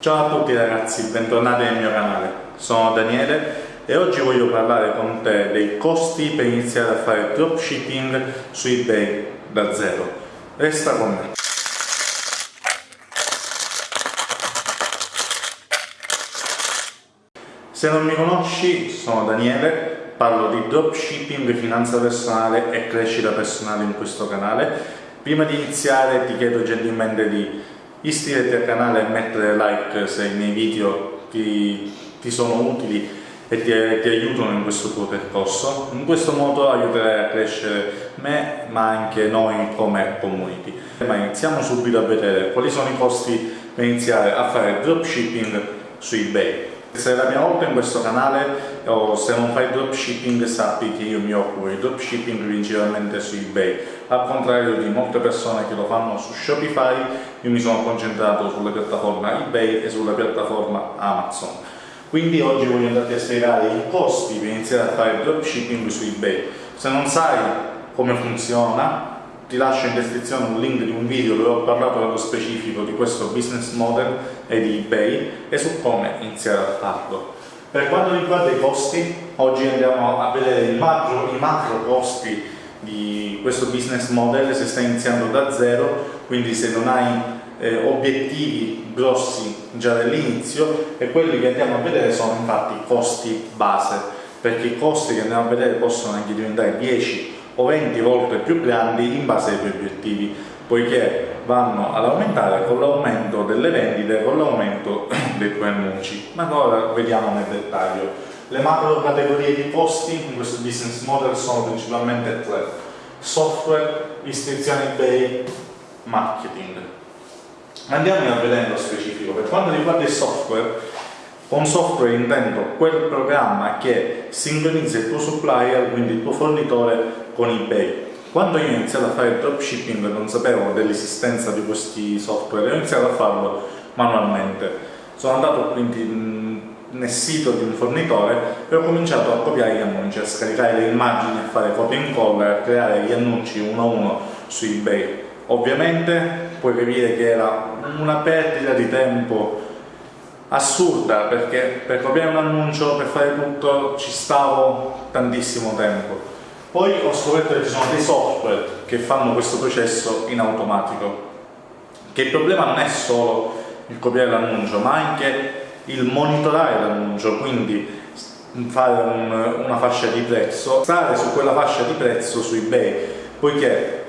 Ciao a tutti ragazzi, bentornati nel mio canale. Sono Daniele e oggi voglio parlare con te dei costi per iniziare a fare dropshipping su eBay da zero. Resta con me. Se non mi conosci, sono Daniele, parlo di dropshipping, finanza personale e crescita personale in questo canale. Prima di iniziare ti chiedo gentilmente di iscriverti al canale e mettere like se i miei video ti, ti sono utili e ti, ti, aiutano in questo tuo percorso. In questo modo aiuterai a crescere me ma anche noi come community. Ma iniziamo subito a vedere quali sono i costi per iniziare a fare dropshipping su eBay. Se è la mia volta in questo canale o se non fai dropshipping sappi che io mi occupo di dropshipping principalmente su ebay al contrario di molte persone che lo fanno su Shopify io mi sono concentrato sulla piattaforma ebay e sulla piattaforma Amazon. Quindi oggi voglio andarti a spiegare i costi per iniziare a fare dropshipping su ebay se non sai come funziona ti lascio in descrizione un link di un video dove ho parlato nello specifico di questo business model e di ebay e su come iniziare a farlo per quanto riguarda i costi, oggi andiamo a vedere i macro, i macro costi di questo business model se stai iniziando da zero, quindi se non hai eh, obiettivi grossi già dall'inizio e quelli che andiamo a vedere sono infatti costi base, perché i costi che andiamo a vedere possono anche diventare 10 o 20 volte più grandi in base ai tuoi obiettivi, poiché vanno ad aumentare con l'aumento delle vendite, con l'aumento dei tuoi annunci. Ma ora vediamo nel dettaglio. Le macro categorie di costi in questo business model sono principalmente tre. Software, iscrizioni eBay, marketing. Andiamo a vedere nello specifico. Per quanto riguarda il software, con software intendo quel programma che sincronizza il tuo supplier, quindi il tuo fornitore, con eBay quando io ho iniziato a fare dropshipping non sapevo dell'esistenza di questi software, ho iniziato a farlo manualmente. Sono andato quindi nel sito di un fornitore e ho cominciato a copiare gli annunci, a scaricare le immagini, a fare copia e incolla, a creare gli annunci uno a uno su eBay. Ovviamente puoi capire che era una perdita di tempo assurda perché per copiare un annuncio, per fare tutto ci stavo tantissimo tempo poi ho scoperto che ci sono dei software che fanno questo processo in automatico, che il problema non è solo il copiare l'annuncio, ma anche il monitorare l'annuncio, quindi fare un, una fascia di prezzo, stare su quella fascia di prezzo su eBay, poiché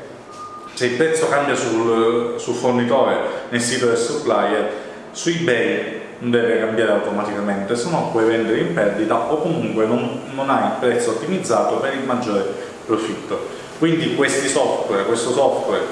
se il prezzo cambia sul, sul fornitore nel sito del supplier, su eBay deve cambiare automaticamente, se no puoi vendere in perdita o comunque non, non hai il prezzo ottimizzato per il maggiore profitto. Quindi questi software, questo software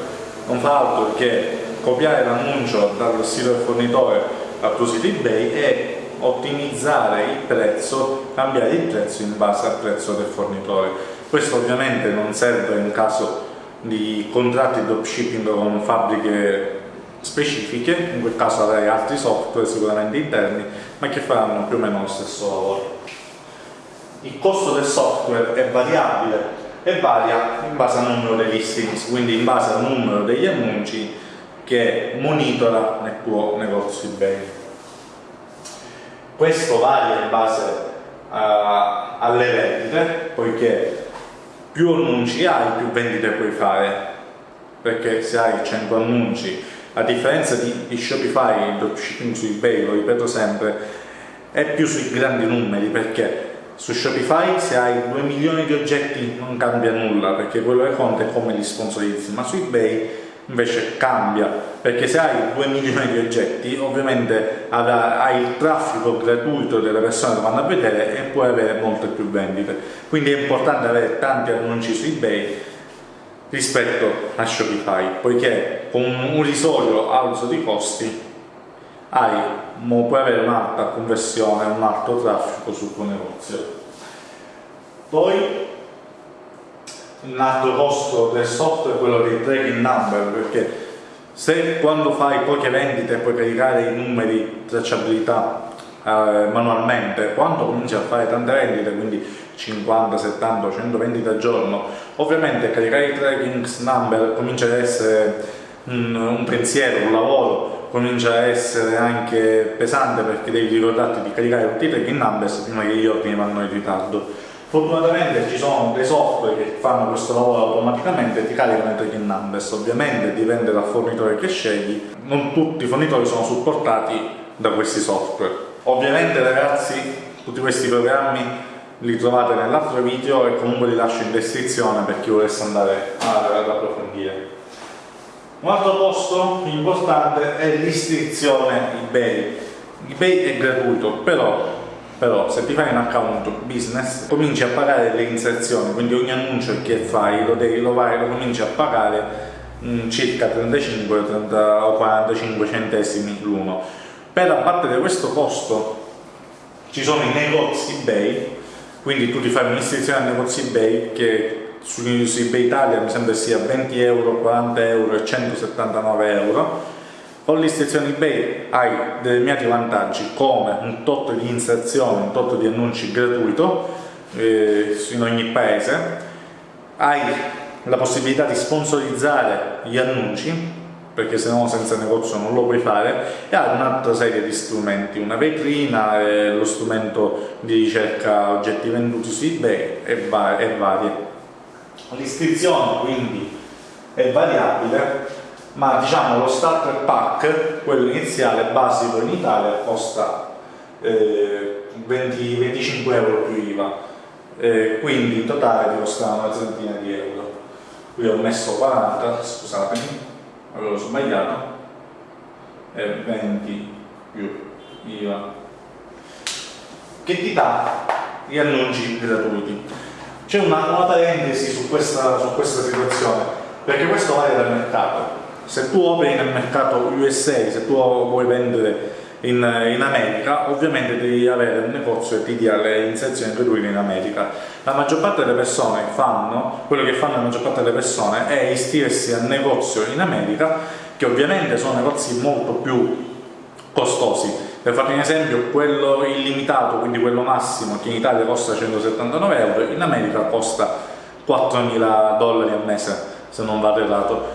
non fa altro che copiare l'annuncio dal sito del fornitore al tuo sito eBay e ottimizzare il prezzo, cambiare il prezzo in base al prezzo del fornitore. Questo ovviamente non serve in caso di contratti dropshipping con fabbriche specifiche, in quel caso avrai altri software sicuramente interni, ma che faranno più o meno lo stesso lavoro. Il costo del software è variabile e varia in base al numero dei listings, quindi in base al numero degli annunci che monitora nel tuo negozio eBay. Questo varia in base uh, alle vendite, poiché più annunci hai, più vendite puoi fare, perché se hai 100 annunci a differenza di, di Shopify, il dropshipping su eBay, lo ripeto sempre, è più sui grandi numeri perché su Shopify se hai 2 milioni di oggetti non cambia nulla perché quello che conta è come li sponsorizzi, ma su eBay invece cambia perché se hai 2 milioni di oggetti ovviamente hai il traffico gratuito delle persone che vanno a vedere e puoi avere molte più vendite. Quindi è importante avere tanti annunci su ebay rispetto a Shopify, poiché con un risolio alto di costi hai, puoi avere un'alta conversione, un alto traffico sul tuo negozio. Poi un altro costo del software è quello dei tracking number, perché se quando fai poche vendite puoi caricare i numeri tracciabilità eh, manualmente, quando cominci a fare tante vendite, quindi 50, 70, 100 vendite al giorno, ovviamente caricare i tracking number comincia ad essere un, un pensiero, un lavoro, comincia a essere anche pesante perché devi ricordarti di caricare tutti i tracking numbers prima che gli ordini vanno in ritardo. Fortunatamente ci sono dei software che fanno questo lavoro automaticamente e ti caricano i tracking numbers, ovviamente dipende dal fornitore che scegli, non tutti i fornitori sono supportati da questi software. Ovviamente ragazzi tutti questi programmi li trovate nell'altro video e comunque li lascio in descrizione per chi volesse andare ad approfondire. Un altro posto importante è l'istruzione eBay. eBay è gratuito, però, però, se ti fai un account business cominci a pagare le inserzioni, quindi ogni annuncio che fai lo, devi, vai, lo cominci a pagare mm, circa 35 30, o 45 centesimi l'uno. Per abbattere questo costo ci sono i negozi eBay, quindi tu ti fai un'iscrizione al negozio eBay che su, eBay Italia mi sembra sia 20 euro, 40 euro e 179 euro. Con l'iscrizione eBay hai determinati vantaggi come un tot di inserzioni, un tot di annunci gratuito eh, in ogni paese. Hai la possibilità di sponsorizzare gli annunci perché se no senza negozio non lo puoi fare e hai un'altra serie di strumenti, una vetrina, eh, lo strumento di ricerca oggetti venduti su eBay e, va e varie L'iscrizione quindi è variabile, ma diciamo lo starter pack, quello iniziale basico in Italia, costa eh, 20, 25 euro più IVA, eh, quindi in totale ti costa una trentina di euro. Qui ho messo 40, scusatemi, avevo sbagliato, e 20 più IVA, che ti dà gli annunci gratuiti. C'è una, una, parentesi su questa, su questa situazione, perché questo varia dal mercato. Se tu operi nel mercato USA, se tu vuoi vendere in, in, America, ovviamente devi avere un negozio che ti dia le inserzioni gratuite in America. La maggior parte delle persone fanno, quello che fanno la maggior parte delle persone è iscriversi al negozio in America, che ovviamente sono negozi molto più costosi, per farvi un esempio, quello illimitato, quindi quello massimo, che in Italia costa 179 euro, in America costa 4.000 dollari al mese, se non vado errato.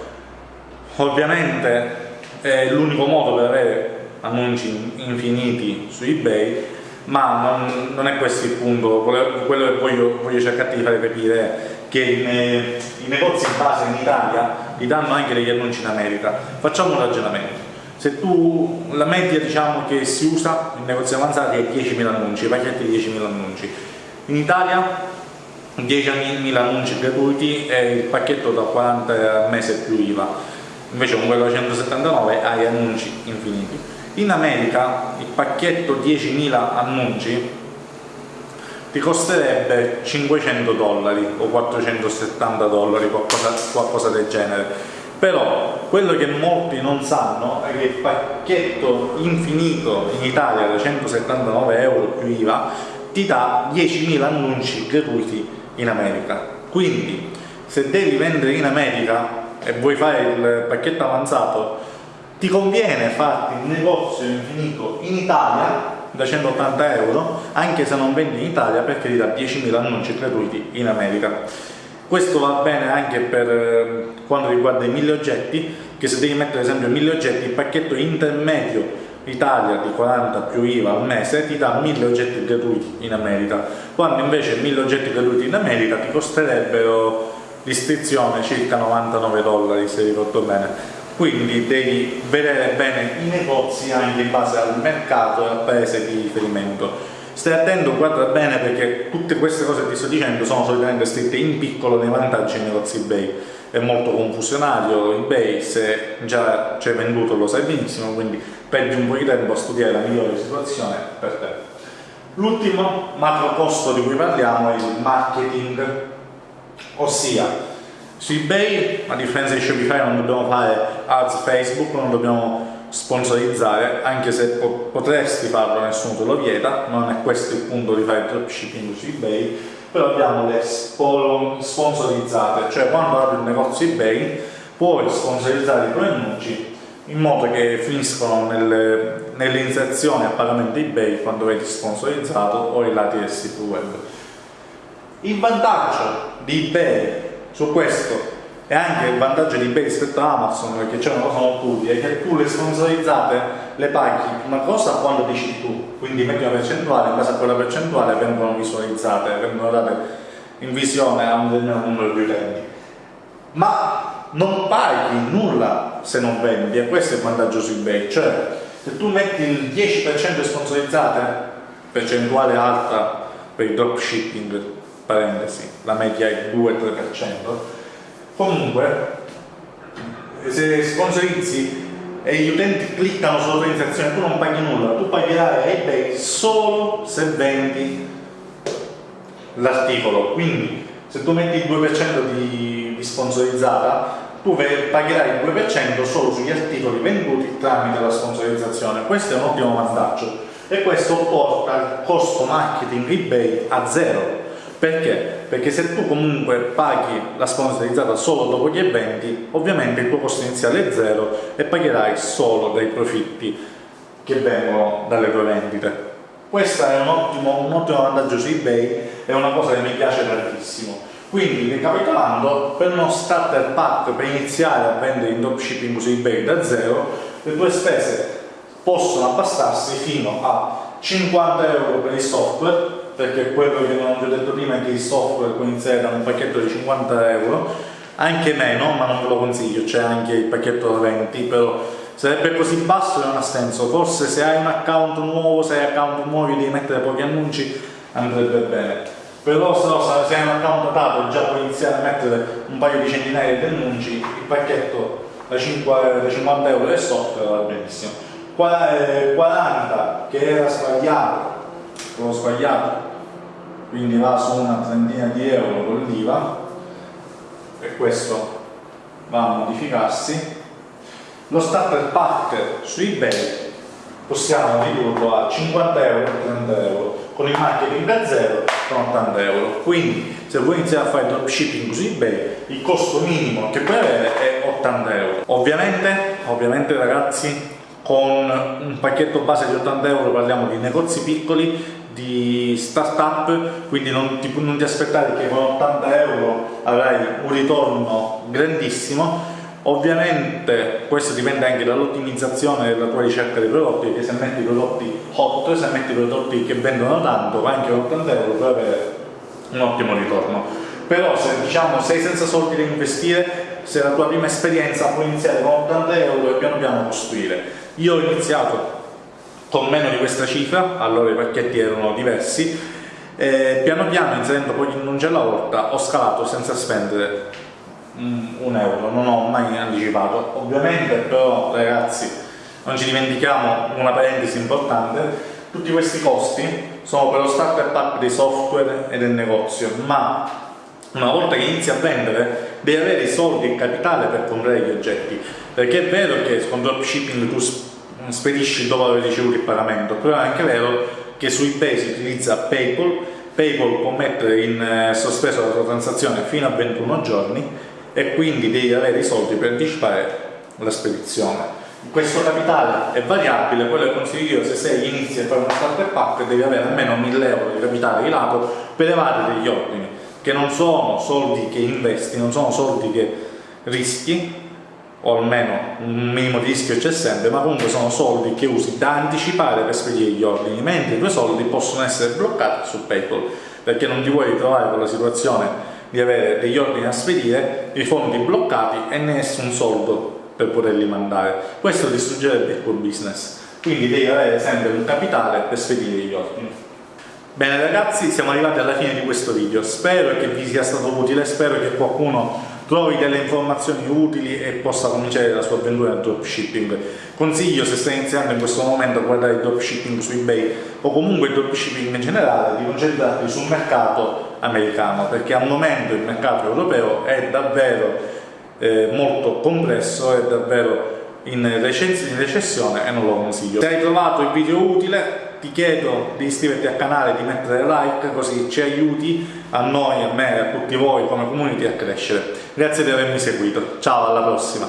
Ovviamente è l'unico modo per avere annunci infiniti su eBay, ma non, non è questo il punto, quello che voglio, voglio cercare di fare capire che i, i negozi in base in Italia ti danno anche degli annunci in America. Facciamo un ragionamento se tu, la media diciamo che si usa in negozi avanzati è 10.000 annunci, pacchetti di 10.000 annunci. In Italia 10.000 annunci gratuiti e il pacchetto da 40 al mese più IVA, invece con quello da 179 hai annunci infiniti. In America il pacchetto 10.000 annunci ti costerebbe 500 dollari o 470 dollari, qualcosa, qualcosa del genere. Però quello che molti non sanno è che il pacchetto infinito in Italia da 179 euro più IVA ti dà 10.000 annunci gratuiti in America. Quindi se devi vendere in America e vuoi fare il pacchetto avanzato ti conviene farti il negozio infinito in Italia da 180 euro anche se non vendi in Italia perché ti dà 10.000 annunci gratuiti in America questo va bene anche per eh, quanto riguarda i mille oggetti, che se devi mettere ad esempio mille oggetti, il pacchetto intermedio Italia di 40 più IVA al mese ti dà 1000 oggetti gratuiti in America, quando invece 1000 oggetti gratuiti in America ti costerebbero l'iscrizione circa 99 dollari se ricordo bene. Quindi devi vedere bene i negozi anche in base al mercato e al paese di riferimento Stai attento, guarda bene perché tutte queste cose che ti sto dicendo sono solitamente scritte in piccolo nei vantaggi dei negozi eBay. È molto confusionario eBay, se già c'è venduto lo sai benissimo, quindi perdi un po' di tempo a studiare la migliore situazione per te. L'ultimo macro costo di cui parliamo è il marketing, ossia su eBay, a differenza di Shopify, non dobbiamo fare ads Facebook, non dobbiamo sponsorizzare, anche se po potresti farlo, nessuno te lo vieta, non è questo il punto di fare dropshipping su eBay, però abbiamo le sponsorizzate, cioè quando apri un negozio eBay puoi sponsorizzare i tuoi annunci in modo che finiscono nelle, nelle inserzioni a pagamento eBay quando vedi sponsorizzato o i lati del sito web. Il vantaggio di eBay su questo e anche il vantaggio di eBay rispetto a Amazon, perché c'è una cosa molto utile, è che tu le sponsorizzate le paghi una cosa quando dici tu, quindi metti una percentuale, in base a quella percentuale vengono visualizzate, vengono date in visione a un determinato numero di utenti. Ma non paghi nulla se non vendi, e questo è il vantaggio su eBay, cioè se tu metti il 10% di sponsorizzate, percentuale alta per il dropshipping, parentesi, la media è 2-3%, Comunque, se sponsorizzi e gli utenti cliccano sull'organizzazione, tu non paghi nulla, tu pagherai a eBay solo se vendi l'articolo. Quindi, se tu metti il 2% di, di sponsorizzata, tu pagherai il 2% solo sugli articoli venduti tramite la sponsorizzazione. Questo è un ottimo vantaggio e questo porta il costo marketing eBay a zero perché? Perché se tu comunque paghi la sponsorizzata solo dopo gli eventi, ovviamente il tuo costo iniziale è zero e pagherai solo dei profitti che vengono dalle tue vendite. Questo è un ottimo, un ottimo vantaggio su eBay, è una cosa che mi piace tantissimo. Quindi, ricapitolando, per uno starter pack per iniziare a vendere in dropshipping su eBay da zero, le tue spese possono abbassarsi fino a 50 euro per il software, perché quello che non vi ho detto prima è che il software da un pacchetto di 50 euro anche meno, ma non ve lo consiglio, c'è anche il pacchetto da 20 però sarebbe così basso che non ha senso. Forse se hai un account nuovo, se hai account nuovi devi mettere pochi annunci andrebbe bene. Però se, no, se hai un account datato già puoi iniziare a mettere un paio di centinaia di annunci il pacchetto da, 5, da 50 euro del software va benissimo. 40 eh, che era sbagliato l'ho sbagliato. Quindi va su una trentina di euro con l'IVA. E questo va a modificarsi. Lo starter pack su ebay possiamo ridurlo a 50 euro 30 euro. Con il marketing a zero con 80 euro. Quindi se vuoi iniziare a fare dropshipping su ebay il costo minimo che puoi avere è 80 euro. Ovviamente ovviamente ragazzi con un pacchetto base di 80 euro parliamo di negozi piccoli di startup, quindi non ti, non ti aspettare che con 80 euro avrai un ritorno grandissimo. Ovviamente questo dipende anche dall'ottimizzazione della tua ricerca dei prodotti, perché se metti prodotti hot, se metti prodotti che vendono tanto, anche con 80 euro puoi avere un ottimo ritorno. Però se diciamo sei senza soldi da investire, se la tua prima esperienza puoi iniziare con 80 euro e piano piano costruire. Io ho iniziato con meno di questa cifra, allora i pacchetti erano diversi, e piano piano inserendo poi gli annunci alla volta ho scalato senza spendere un euro, non ho mai anticipato. Ovviamente però ragazzi non ci dimentichiamo una parentesi importante, tutti questi costi sono per lo starter pack dei software e del negozio, ma una volta che inizi a vendere devi avere i soldi e il capitale per comprare gli oggetti, perché è vero che con dropshipping tu spedisci dopo aver ricevuto il pagamento, però è anche vero che su eBay si utilizza PayPal, PayPal può mettere in eh, sospeso la tua transazione fino a 21 giorni e quindi devi avere i soldi per anticipare la spedizione. Questo capitale è variabile, quello che consiglio io se sei inizi a fare una starter pack devi avere almeno 1000 euro di capitale di lato per levare degli ordini, che non sono soldi che investi, non sono soldi che rischi, o almeno un minimo di rischio c'è sempre, ma comunque sono soldi che usi da anticipare per spedire gli ordini, mentre i tuoi soldi possono essere bloccati su PayPal, perché non ti vuoi ritrovare con la situazione di avere degli ordini da spedire, i fondi bloccati e nessun soldo per poterli mandare. Questo distruggerebbe il tuo business, quindi devi avere sempre un capitale per spedire gli ordini. Bene ragazzi, siamo arrivati alla fine di questo video, spero che vi sia stato utile, spero che qualcuno trovi delle informazioni utili e possa cominciare la sua avventura nel dropshipping. Consiglio se stai iniziando in questo momento a guardare il dropshipping su eBay o comunque il dropshipping in generale di concentrarti sul mercato americano perché al momento il mercato europeo è davvero eh, molto complesso, è davvero in recessione e non lo consiglio. Se hai trovato il video utile ti chiedo di iscriverti al canale, di mettere like così ci aiuti a noi, a me e a tutti voi come community a crescere. Grazie di avermi seguito, ciao alla prossima!